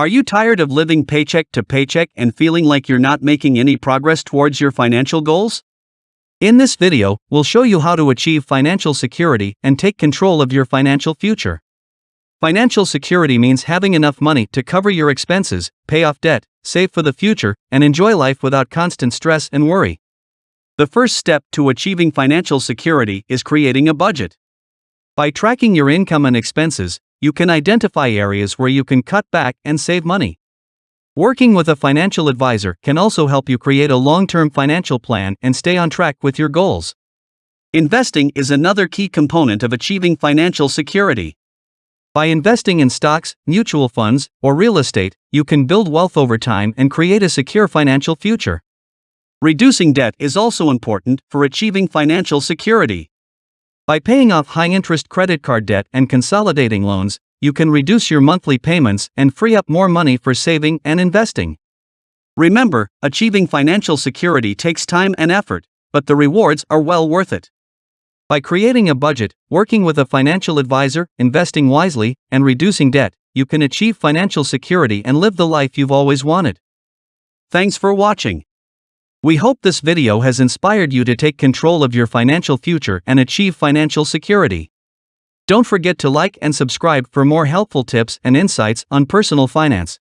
Are you tired of living paycheck to paycheck and feeling like you're not making any progress towards your financial goals? In this video, we'll show you how to achieve financial security and take control of your financial future. Financial security means having enough money to cover your expenses, pay off debt, save for the future, and enjoy life without constant stress and worry. The first step to achieving financial security is creating a budget. By tracking your income and expenses, you can identify areas where you can cut back and save money. Working with a financial advisor can also help you create a long term financial plan and stay on track with your goals. Investing is another key component of achieving financial security. By investing in stocks, mutual funds, or real estate, you can build wealth over time and create a secure financial future. Reducing debt is also important for achieving financial security. By paying off high interest credit card debt and consolidating loans, you can reduce your monthly payments and free up more money for saving and investing. Remember, achieving financial security takes time and effort, but the rewards are well worth it. By creating a budget, working with a financial advisor, investing wisely, and reducing debt, you can achieve financial security and live the life you've always wanted. Thanks for watching. We hope this video has inspired you to take control of your financial future and achieve financial security. Don't forget to like and subscribe for more helpful tips and insights on personal finance.